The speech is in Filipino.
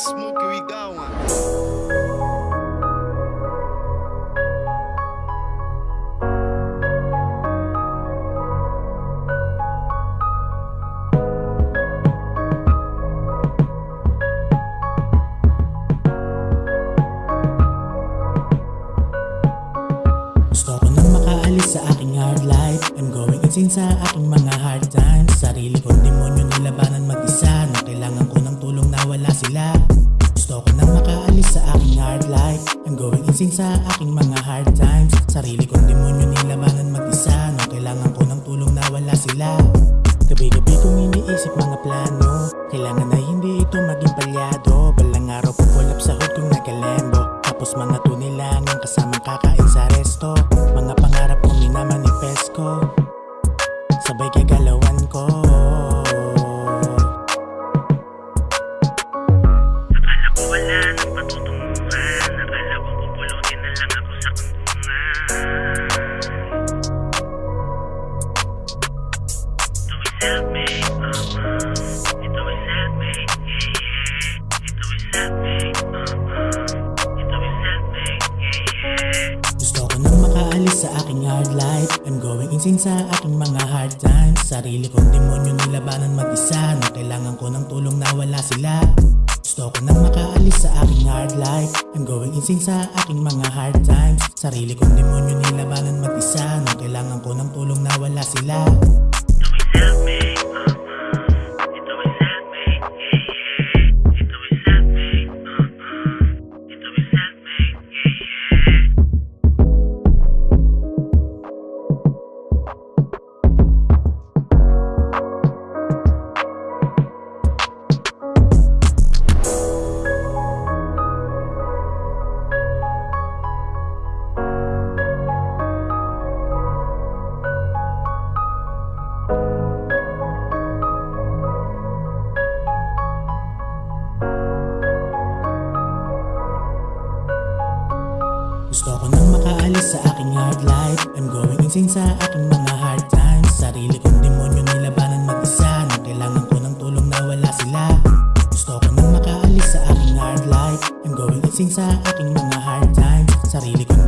smoke, we nang makaalis sa aking hard life. I'm going insane sa aking mga hard times. Sarili kong demonyo nilabanan mag-isa Nang kailangan wala sila. Gusto ko nang makaalis sa aking hard life. I'm going insane sa aking mga hard times. Sarili kong demonyo nilabanan mag-isa. Nang kailangan ko ng tulong na wala sila. Gabi-gabi kong iniisip mga plano. Kailangan na hindi ito maging palyado makaalis sa aking hard life. I'm going insane sa aking mga hard times. Sarili kong demonyo nilabanan mag-isa Nang kailangan ko ng tulong na wala sila. Gusto ko nang makaalis sa aking hard life. I'm going insane sa aking mga hard times. Sarili kong demonyo nilabanan mag-isa Nang kailangan ko ng tulong na wala sila Gusto ko nang makaalis sa aking hard life. I'm going insane sa aking mga hard times. Sarili kong demonyo nilabanan mag-isa. Na kailangan ko ng tulong na wala sila. Gusto ko nang makaalis sa aking hard life. I'm going insane sa aking mga hard times. Sarili kong